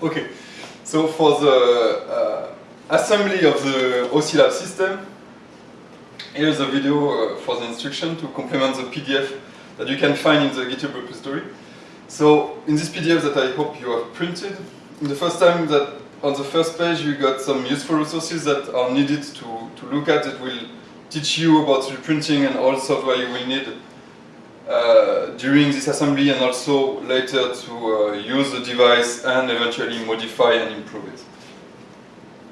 Okay, so for the uh, assembly of the OSILAB system, here's a video uh, for the instruction to complement the PDF that you can find in the GitHub repository. So in this PDF that I hope you have printed, the first time that on the first page you got some useful resources that are needed to, to look at that will teach you about 3D printing and all software you will need uh, during this assembly and also later to uh, use the device and eventually modify and improve it.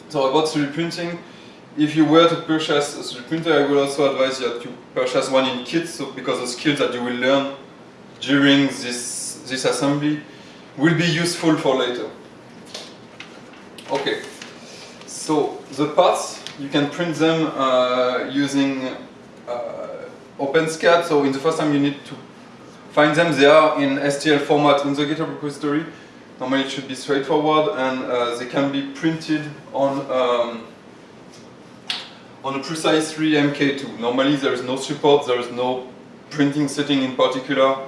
So about 3D printing, if you were to purchase a 3D printer, I would also advise you to purchase one in kit so because the skills that you will learn during this, this assembly will be useful for later. Okay, so the parts, you can print them uh, using uh, OpenSCAD, so in the first time you need to find them. They are in STL format in the GitHub repository. Normally it should be straightforward and uh, they can be printed on um, on a Prusa i3 MK2. Normally there is no support, there is no printing setting in particular.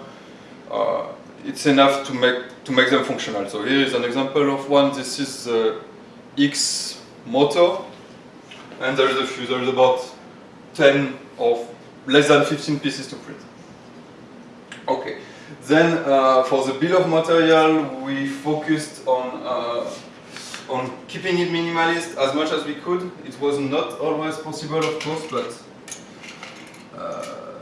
Uh, it's enough to make to make them functional. So here is an example of one. This is the X motor, and there is a few. There is about 10 of less than 15 pieces to print. Okay, then uh, for the bill of material, we focused on uh, on keeping it minimalist as much as we could. It was not always possible, of course, but uh,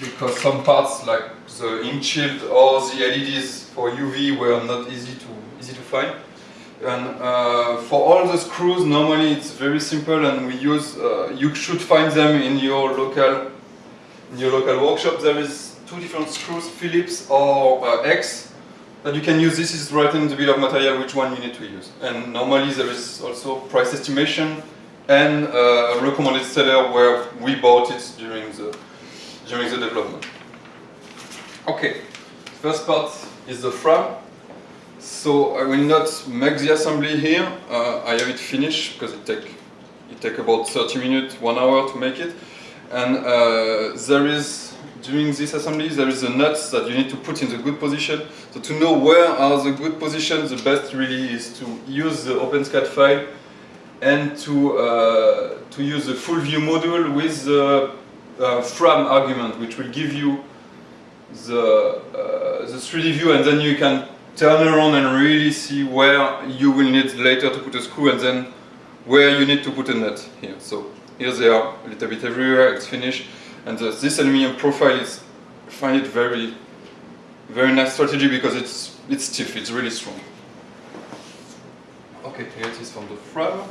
because some parts like the ink shield or the LEDs for UV were not easy to easy to find. And uh, for all the screws, normally it's very simple, and we use. Uh, you should find them in your local in your local workshop, there is two different screws, Phillips or uh, X, that you can use. This is right in the bill of material which one you need to use. And normally there is also price estimation and uh, a recommended seller where we bought it during the during the development. Okay, first part is the frame. So I will not make the assembly here. Uh, I have it finished because it take it take about 30 minutes, one hour to make it. And uh, there is, during this assembly, there is the nuts that you need to put in the good position. So to know where are the good positions, the best really is to use the OpenSCAD file and to, uh, to use the full view module with the uh, frame argument, which will give you the, uh, the 3D view and then you can turn around and really see where you will need later to put a screw and then where you need to put a nut here. So here they are a little bit everywhere, it's finished. And uh, this aluminum profile is, I find it very, very nice strategy because it's, it's stiff, it's really strong. Okay, here it is from the front.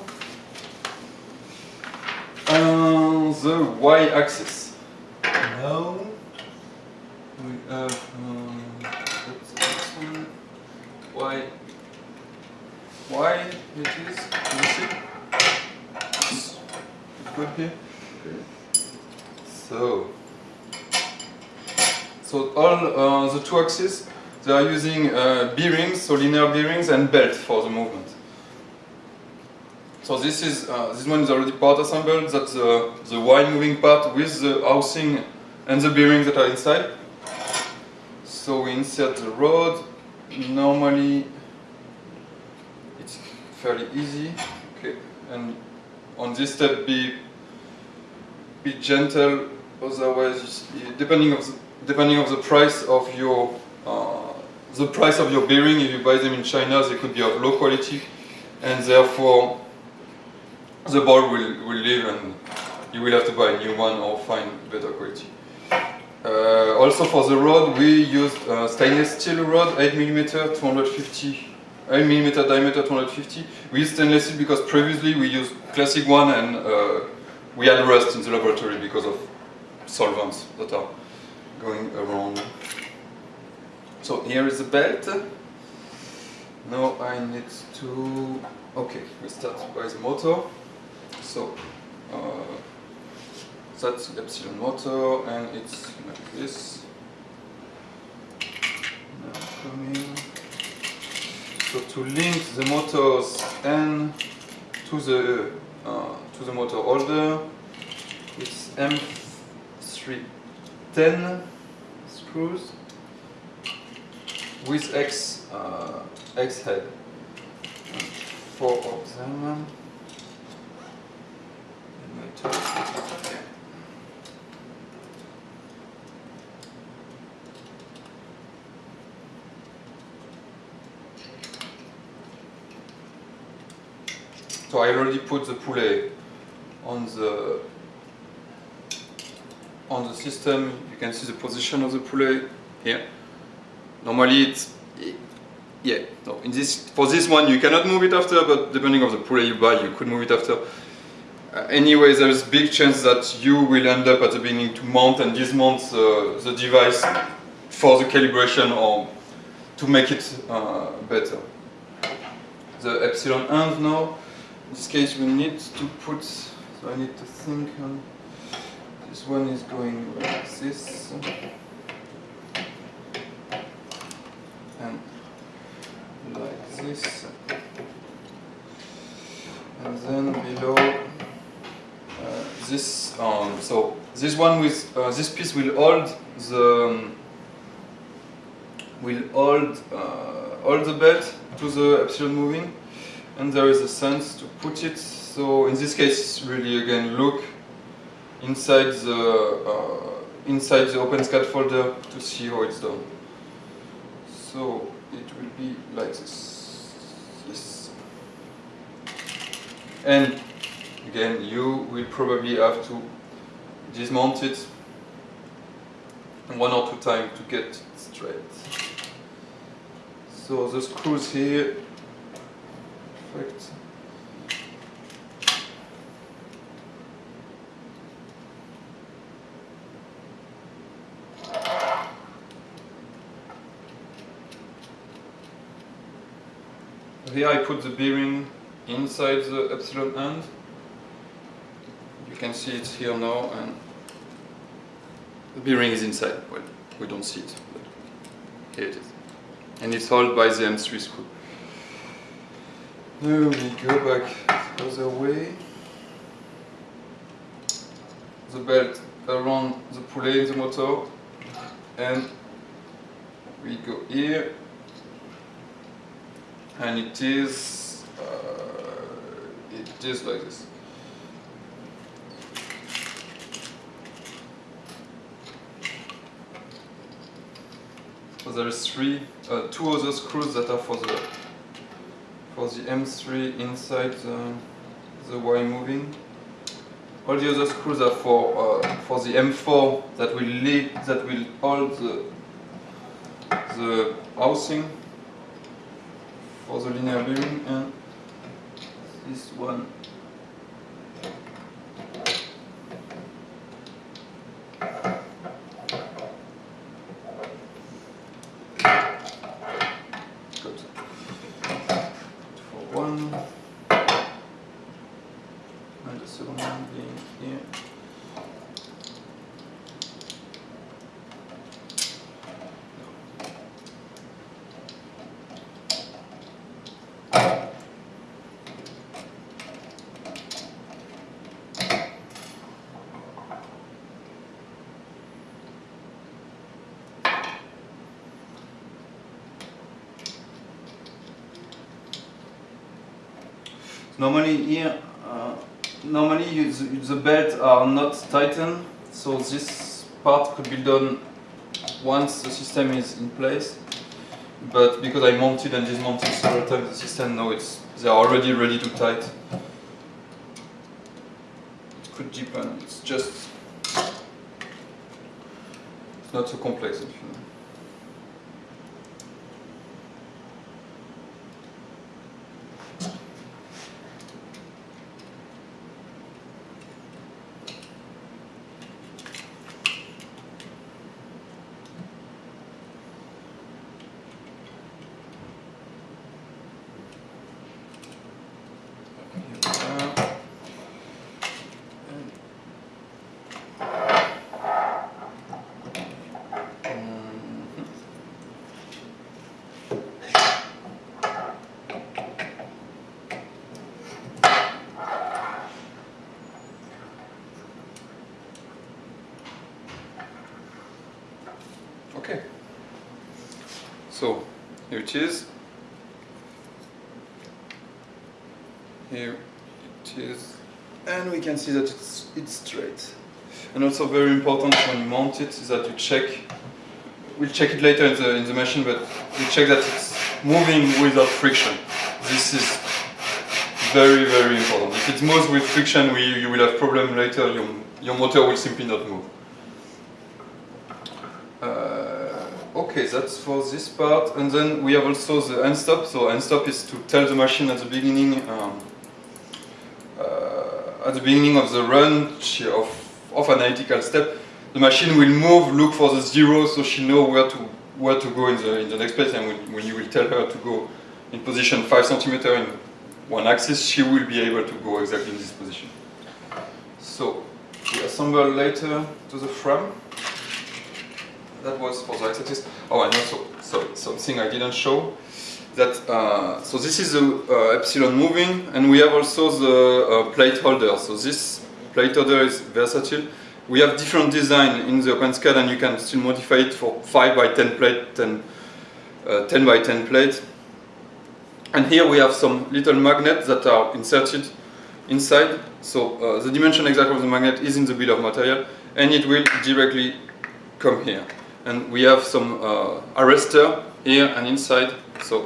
Uh, the y-axis. Now we have um, y. Y it is. Here. So, so all uh, the two axes, they are using uh, bearings, so linear bearings and belt for the movement. So this is uh, this one is already part assembled. That's the the Y moving part with the housing and the bearings that are inside. So we insert the rod. Normally, it's fairly easy. Okay, and on this step be be gentle otherwise depending of the, depending of the price of your uh, the price of your bearing if you buy them in China they could be of low quality and therefore the ball will, will leave and you will have to buy a new one or find better quality. Uh, also for the rod we used uh, stainless steel rod 8mm 250 8 millimeter diameter 250. We use stainless steel because previously we used classic one and uh, we had rust in the laboratory because of solvents that are going around. So here is the belt. Now I need to, okay, we start by the motor. So uh, that's the epsilon motor and it's like this. Now coming. So to link the motors N to the uh, to the motor holder, it's M310 screws with X uh, X head. four of them. And my toes here. So I already put the pulley on the on the system. You can see the position of the pulley here. Normally it's yeah. No, in this for this one you cannot move it after, but depending on the pulley you buy, you could move it after. Uh, anyway, there is big chance that you will end up at the beginning to mount and dismount uh, the device for the calibration or to make it uh, better. The epsilon end now. In this case, we need to put. So I need to think. On, this one is going like this. And like this. And then below uh, this, um, so this one with uh, this piece will hold the um, will hold uh, the belt to the epsilon moving, and there is a sense to put it. So in this case, really again look inside the uh, inside the OpenSCAD folder to see how it's done. So it will be like this. Yes. And again, you will probably have to dismount it one or two times to get it straight. So the screws here, Here I put the bearing inside the epsilon end. You can see it here now and the bearing is inside. Well, we don't see it, but here it is. And it's held by the M3 screw. Now we go back the other way. The belt around the pulley in the motor and we go here and it is uh, it is like this. So there is three, uh, two other screws that are for the for the M3 inside the, the Y moving. All the other screws are for uh, for the M4 that will lead that will hold the the housing for the linear bearing and this one Good. For one and the second one being here. Normally here, uh, normally you, the, the belt are not tightened, so this part could be done once the system is in place. But because I mounted and dismounted several times the system, now it's they are already ready to tight. It could deepen. It's just it's not so complex. If you know. Okay. So here it is. here it is. And we can see that it's it's straight. And also very important when you mount it is that you check we'll check it later in the in the machine but you check that it's moving without friction. This is very very important. If it moves with friction we, you will have problem later. Your, your motor will simply not move uh, okay that's for this part and then we have also the end stop so end stop is to tell the machine at the beginning um, uh, at the beginning of the run of of analytical step, the machine will move, look for the zero, so she know where to where to go in the in the next place. And when, when you will tell her to go in position five centimeter in one axis, she will be able to go exactly in this position. So we assemble later to the frame. That was for the axis. Oh, and also sorry, something I didn't show. That uh, so this is the uh, epsilon moving, and we have also the uh, plate holder. So this plate holder is versatile. We have different design in the OpenSCAD and you can still modify it for 5 by 10 plate, 10, uh, 10 by 10 plate. And here we have some little magnets that are inserted inside. So uh, the dimension exact of the magnet is in the bill of material and it will directly come here. And we have some uh, arrestor here and inside. So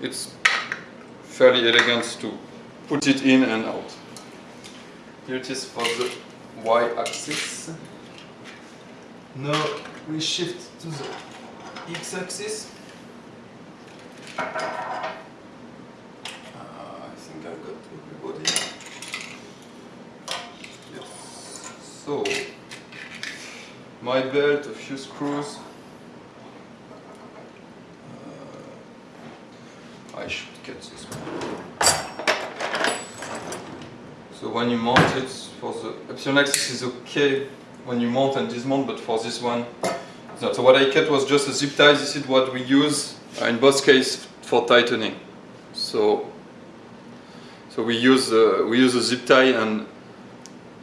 it's fairly elegant to put it in and out. Here it is for the y-axis. Now we shift to the x-axis. Uh, I think I've got everybody. Yes. So, my belt, a few screws. Uh, I should get this one. So when you mount it, for the epsilon axis is okay when you mount and dismount, but for this one, not. So what I kept was just a zip tie. This is what we use uh, in both cases for tightening. So, so we use uh, we use a zip tie, and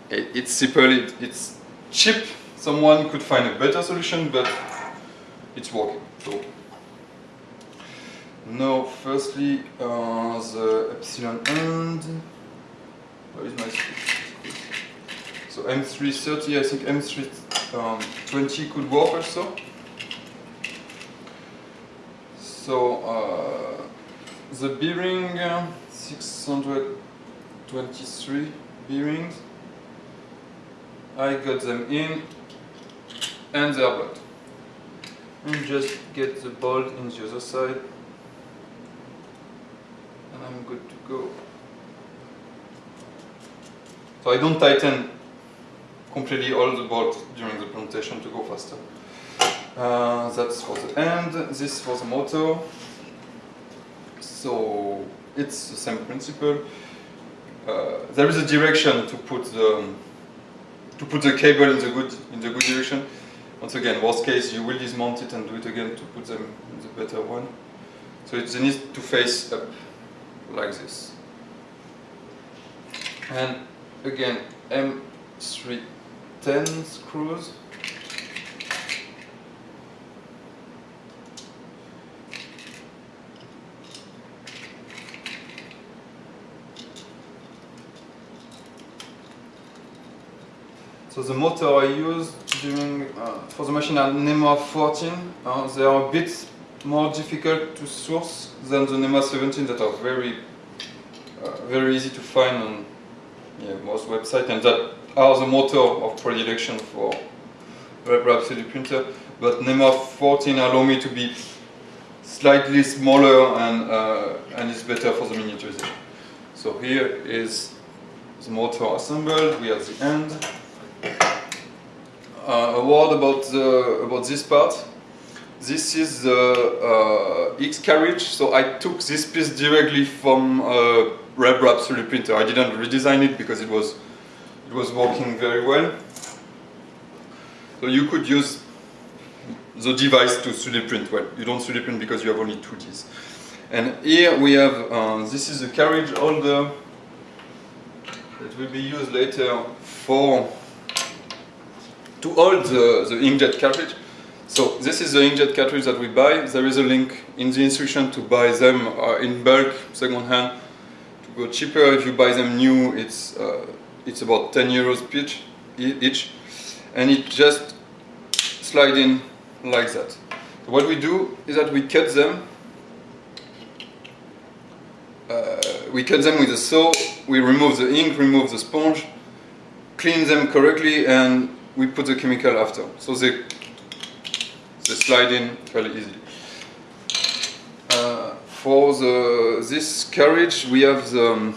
it, it's simple. It, it's cheap. Someone could find a better solution, but it's working. So now, firstly, uh, the epsilon end. Where is my So M330, I think M320 um, could work also. So uh, the bearing, uh, 623 bearings, I got them in and built. And just get the bolt in the other side and I'm good to go. So I don't tighten completely all the bolts during the presentation to go faster. Uh, that's for the end, this for the motor. So it's the same principle. Uh, there is a direction to put the to put the cable in the good in the good direction. Once again, worst case, you will dismount it and do it again to put them in the better one. So it needs to face up like this. And again M310 screws So the motor I used during uh, for the machine are NEMA 14. Uh, they are a bit more difficult to source than the NEMA 17 that are very uh, very easy to find on yeah, most websites, and that are the motor of predilection for RepRap 3D printer. But NEMA 14 allow me to be slightly smaller and uh, and it's better for the miniaturization. So here is the motor assembled. We have the end. Uh, a word about the about this part. This is the uh, X carriage. So I took this piece directly from uh, RepRap 3D printer. I didn't redesign it because it was it was working very well. So you could use the device to 3D print. Well, you don't 3D print because you have only 2Ds. And here we have, uh, this is a carriage holder that will be used later for to hold the, the inkjet cartridge. So this is the inkjet cartridge that we buy. There is a link in the instruction to buy them uh, in bulk, second hand, to go cheaper. If you buy them new, it's uh, it's about 10 euros each, each, and it just slide in like that. What we do is that we cut them. Uh, we cut them with a saw. We remove the ink, remove the sponge, clean them correctly, and we put the chemical after. So they they slide in fairly easily. Uh, for the this carriage, we have the um,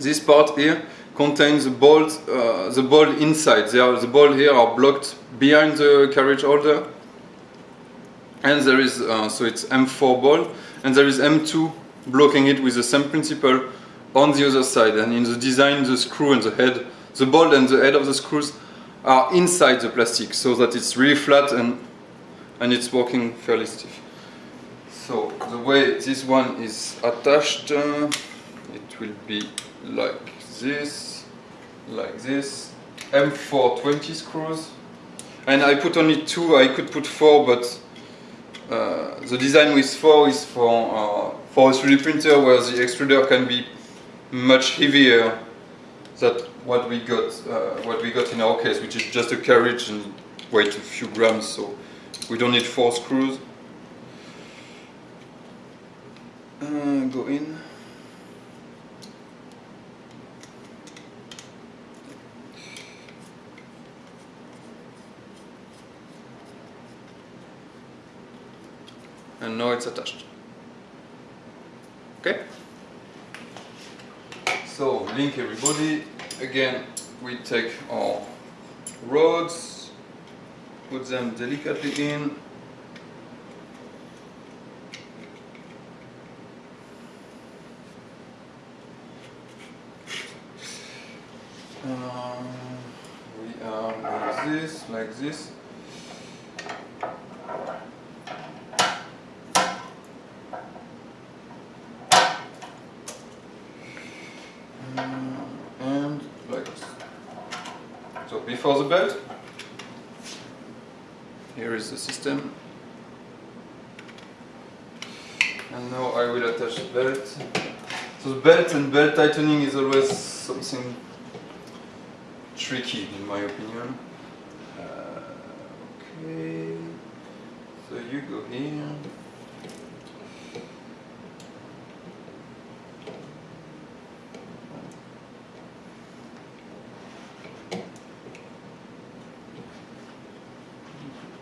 this part here contains the bolt, uh, the bolt inside. They are, the bolt here are blocked behind the carriage holder, and there is uh, so it's M4 bolt, and there is M2 blocking it with the same principle on the other side. And in the design, the screw and the head, the bolt and the head of the screws are inside the plastic, so that it's really flat and and it's working fairly stiff. So the way this one is attached, uh, it will be like this, like this. M420 screws. And I put only two, I could put four, but uh, the design with four is for, uh, for a 3D printer where the extruder can be much heavier than what we got, uh, what we got in our case, which is just a carriage and weight a few grams, so we don't need four screws. Uh, go in. and now it's attached. Okay? So, link everybody. Again, we take our rods, put them delicately in. Um, we are like this, like this. and like this. So before the belt, here is the system. And now I will attach the belt. So the belt and belt tightening is always something tricky in my opinion. Uh, okay, so you go here.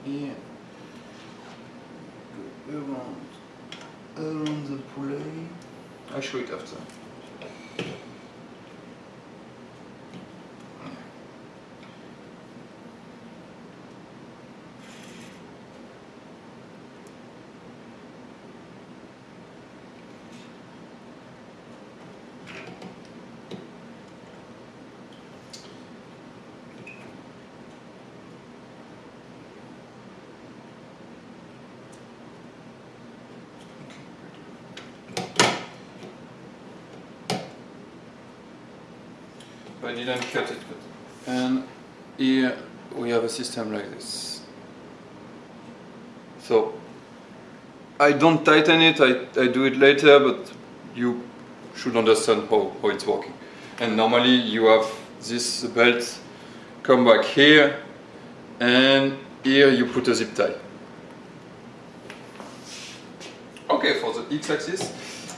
here go around around the pulley I'll show it after Didn't cut it but and here we have a system like this. So I don't tighten it I, I do it later but you should understand how, how it's working. And normally you have this belt come back here and here you put a zip tie. Okay for the x-axis.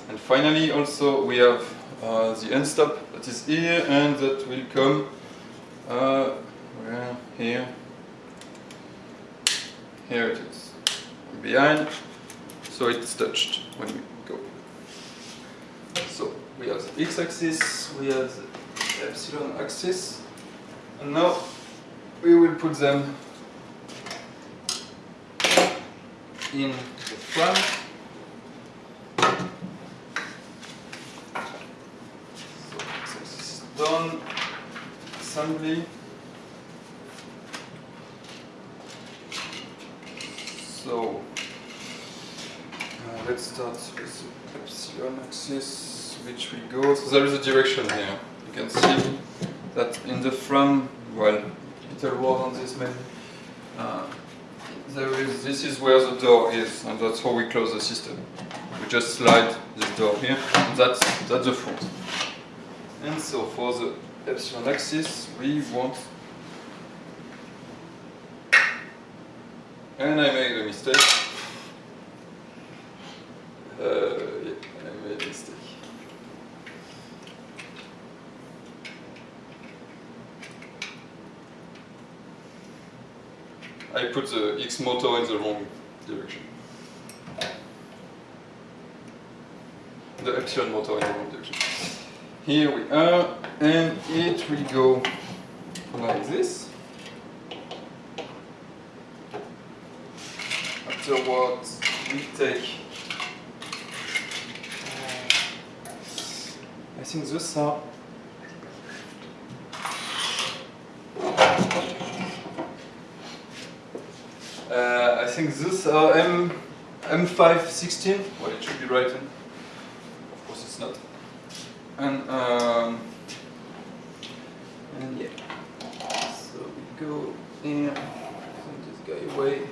And finally also we have uh, the end stop that is here and that will come uh, here. Here it is. Behind. So it's touched when we go. So we have the x-axis we have the epsilon axis and now we will put them in the front done assembly. So uh, let's start with the epsilon axis, which we go. So there is a direction here. You can see that in the front, well, little word on this maybe. Uh, there is. This is where the door is, and that's how we close the system. we just slide this door here, and that's, that's the front. And so for the epsilon axis, we want And I made a mistake. Uh, yeah, I made a mistake. I put the X motor in the wrong direction. The epsilon motor in the wrong direction. Here we are, and it will go like this. Afterwards, we take. I think those are. Uh, I think those are M M516. Well, it should be right. Of course, it's not. And um, and yeah. So we go here. Send this guy away.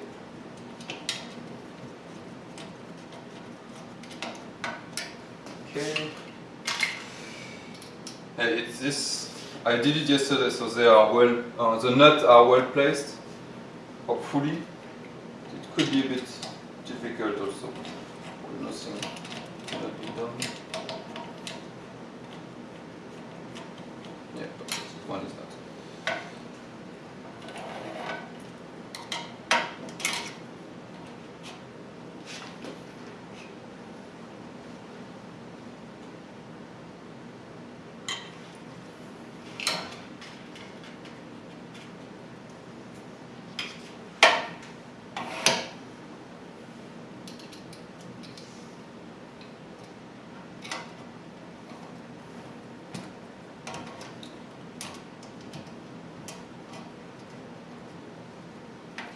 Okay. And it's this. I did it yesterday, so they are well. Uh, the nuts are well placed. Hopefully, it could be a bit difficult also. Nothing cannot be done. Yeah, but this one is not.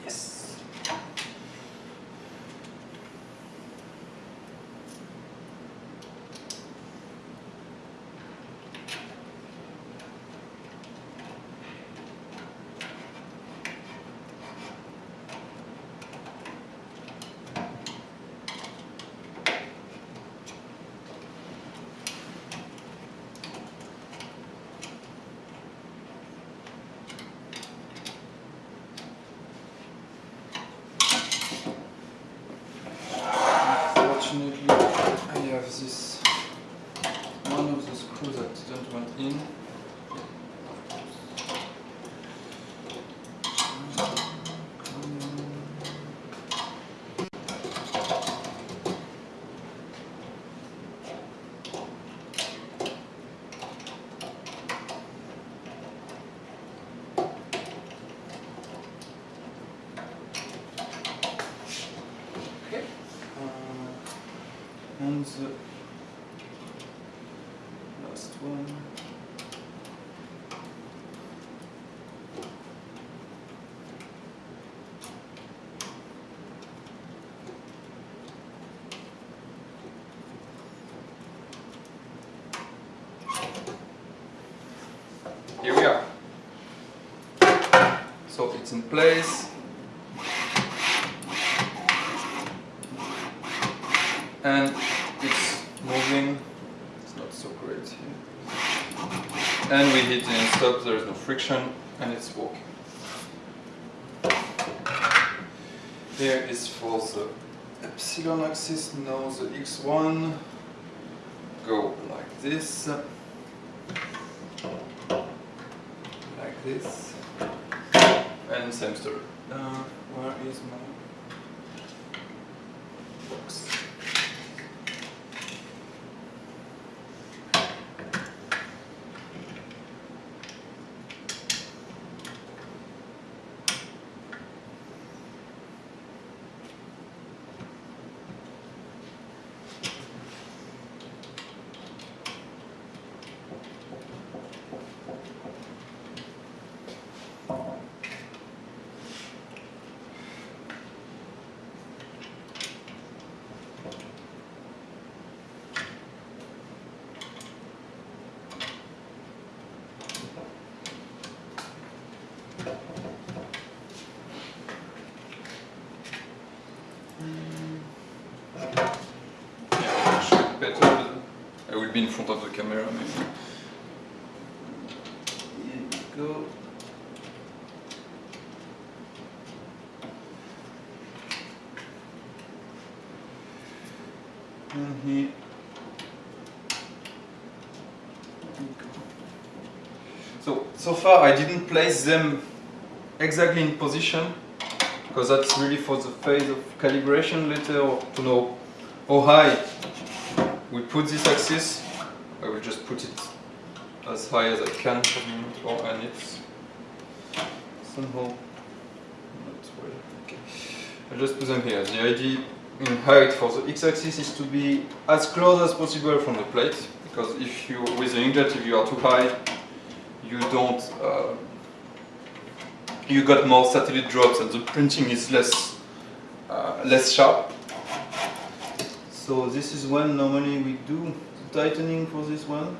Yes. Unfortunately, I have this one of the screws that didn't went in. Okay. Uh, and the last one. Here we are. So it's in place. and it's moving. It's not so great here. And we hit the stop, there is no friction, and it's working. Here is for the epsilon axis, now the x1 go like this, like this, same story. Uh, where is my in front of the camera maybe. Here go. And here. So, so far I didn't place them exactly in position because that's really for the phase of calibration later to know how high we put this axis. I will just put it as high as I can moment, or and it's somehow not well. Okay. I just put them here. The idea in height for the x-axis is to be as close as possible from the plate because if you with the inkjet if you are too high you don't uh, you got more satellite drops and the printing is less uh, less sharp so this is when normally we do the tightening for this one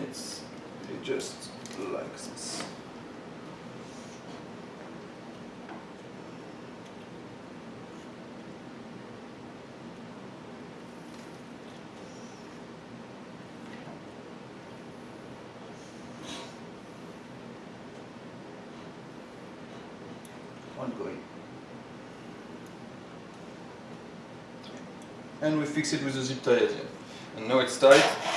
it's it just like this ongoing. And we fix it with a zip tie at the end. And now it's tight.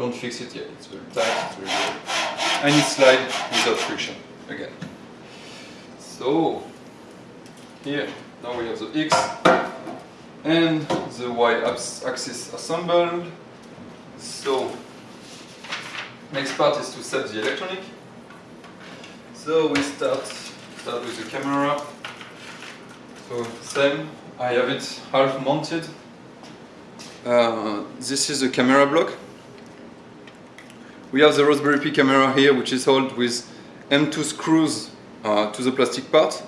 Don't fix it yet, it's very tight, it's very good. And it slides without friction again. So, here, now we have the X and the Y axis assembled. So, next part is to set the electronic. So we start start with the camera. So same, I have it half mounted. Uh, this is the camera block. We have the Raspberry Pi camera here, which is held with M2 screws uh, to the plastic part.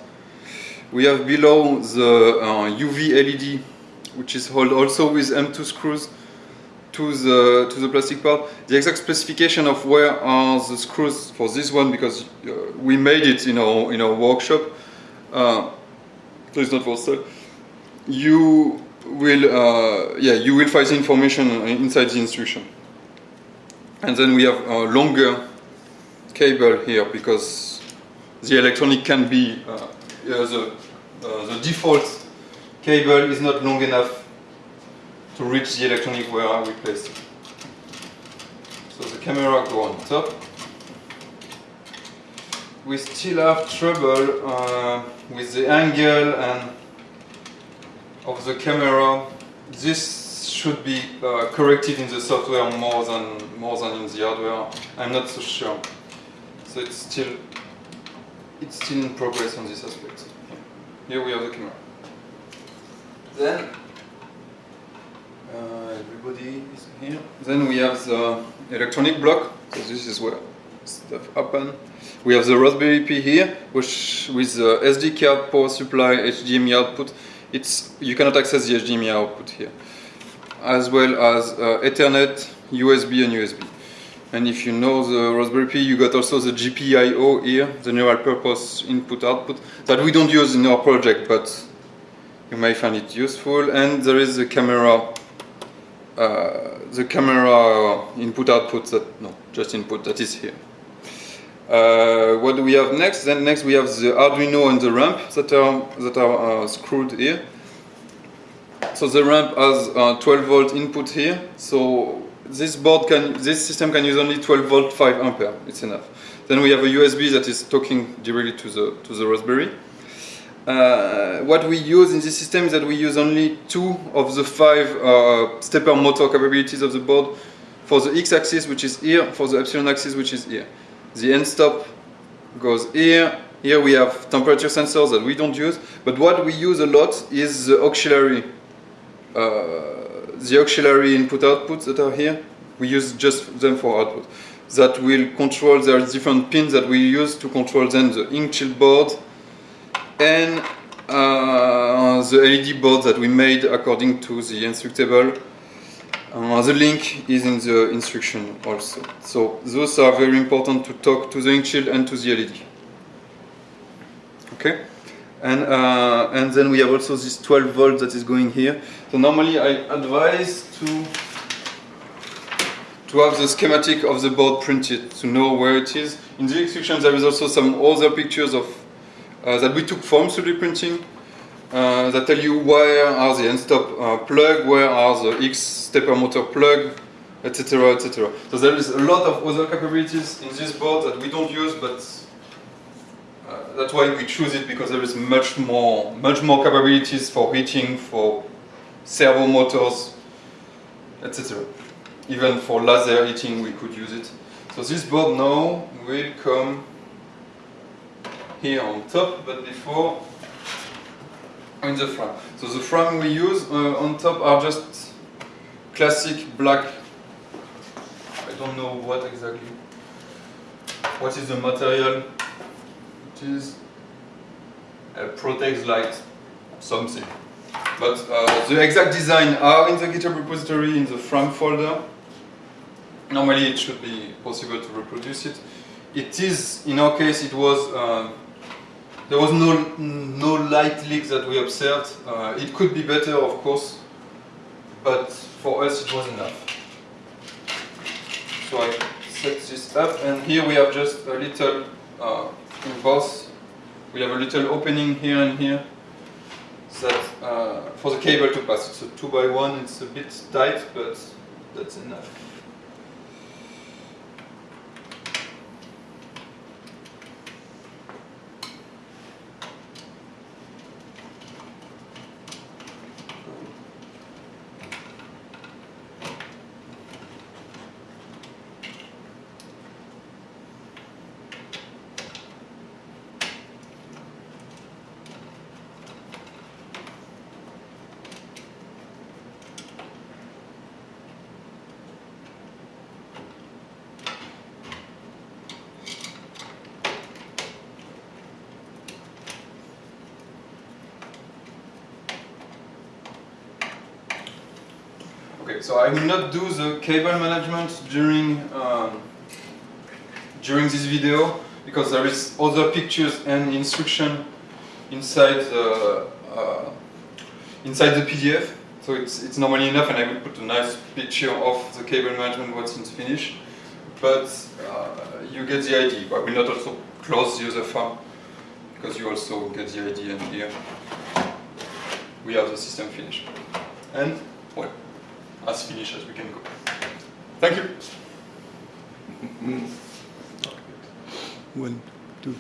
We have below the uh, UV LED, which is held also with M2 screws to the to the plastic part. The exact specification of where are the screws for this one because uh, we made it in our in our workshop. Uh, it's not for sale. You will uh, yeah you will find the information inside the instruction. And then we have a longer cable here because the electronic can be uh, the uh, the default cable is not long enough to reach the electronic where we placed it. So the camera go on top. We still have trouble uh, with the angle and of the camera. This should be uh, corrected in the software more than more than in the hardware. I'm not so sure. So it's still it's still in progress on this aspect. Here we have the camera. Then uh, everybody is here. Then we have the electronic block. So this is where stuff happen. We have the Raspberry Pi here, which with the SD card power supply HDMI output. It's you cannot access the HDMI output here, as well as uh, Ethernet, USB, and USB. And if you know the Raspberry Pi, you got also the GPIO here, the general purpose input output that we don't use in our project, but you may find it useful. And there is the camera uh, the camera input output that no just input that is here uh, what do we have next then next we have the Arduino and the ramp that are that are uh, screwed here so the ramp has 12 volt input here. So this board can this system can use only 12 volt 5 ampere. It's enough. Then we have a USB that is talking directly to the to the Raspberry. Uh, what we use in this system is that we use only two of the five uh, stepper motor capabilities of the board for the x-axis which is here, for the epsilon axis which is here. The end stop goes here, here we have temperature sensors that we don't use, but what we use a lot is the auxiliary, uh, the auxiliary input outputs that are here. We use just them for output. That will control, there are different pins that we use to control then the ink shield board, and uh, the LED board that we made according to the instructable. Uh, the link is in the instruction also. So those are very important to talk to the ink shield and to the LED. Okay. And, uh, and then we have also this 12 volt that is going here. So normally I advise to to have the schematic of the board printed to know where it is. In the instructions there is also some other pictures of uh, that we took from 3D printing uh, that tell you where are the end stop uh, plug, where are the X stepper motor plug, etc. etc. So there is a lot of other capabilities in this board that we don't use, but that's why we choose it because there is much more, much more capabilities for heating, for servo motors, etc. Even for laser heating, we could use it. So this board now will come here on top, but before in the frame. So the frame we use uh, on top are just classic black. I don't know what exactly. What is the material? It is a Protex Light something. But uh, the exact design are in the GitHub repository in the frame folder. Normally it should be possible to reproduce it. It is, in our case, it was uh, there was no, no light leak that we observed. Uh, it could be better, of course, but for us it was enough. So I set this up, and here we have just a little, in both, we have a little opening here and here that uh, for the cable to pass. It's a 2 by one it's a bit tight, but that's enough. So I will not do the cable management during um, during this video because there is other pictures and instruction inside the uh, inside the PDF. So it's it's normally enough, and I will put a nice picture of the cable management once it's finished. But uh, you get the idea. I will not also close the other farm because you also get the idea. And here we have the system finished. And well as finished as we can go. Thank you. One, two.